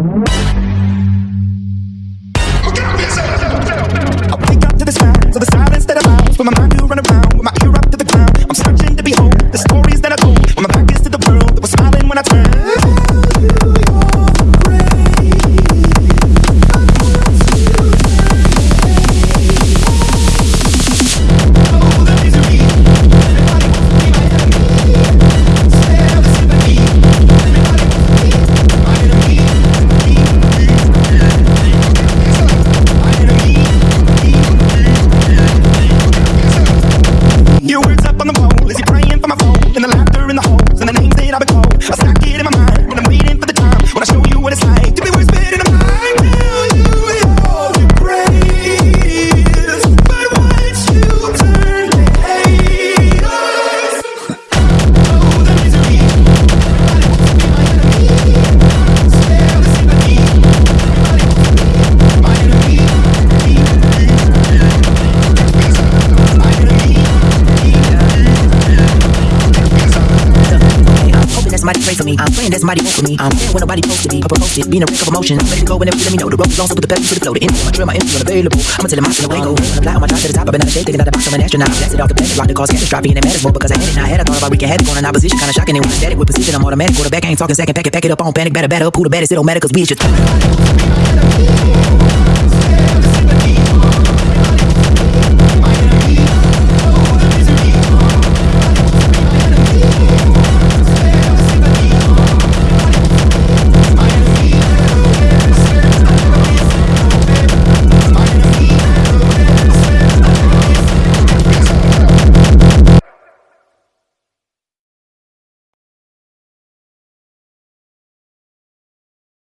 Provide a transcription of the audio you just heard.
I that. I stack it in my mind Hoping somebody pray for me. I'm praying that somebody vote for me. I'm there when nobody supposed to be. I proposed it, being a wreck of emotion. I'm ready to go whenever you let me know. The road is long, so put the pedal to the flow. The info, my trail, my empty, unavailable. I'ma tell him I'm still awake. Go fly on my drive to the top. I've been out of shape, thinking that the box, I'm an astronaut. Blasted off the planet, rock the cause catastrophe, and it matters more because I had it. Now I had a thought about wreaking havoc on an opposition, kinda shocking. When I'm static with precision, I'm automatic. Quarterback, I ain't talking second, pack it, pack it up on panic, batter, batter up. Who the baddest? It don't matter, cause we is just.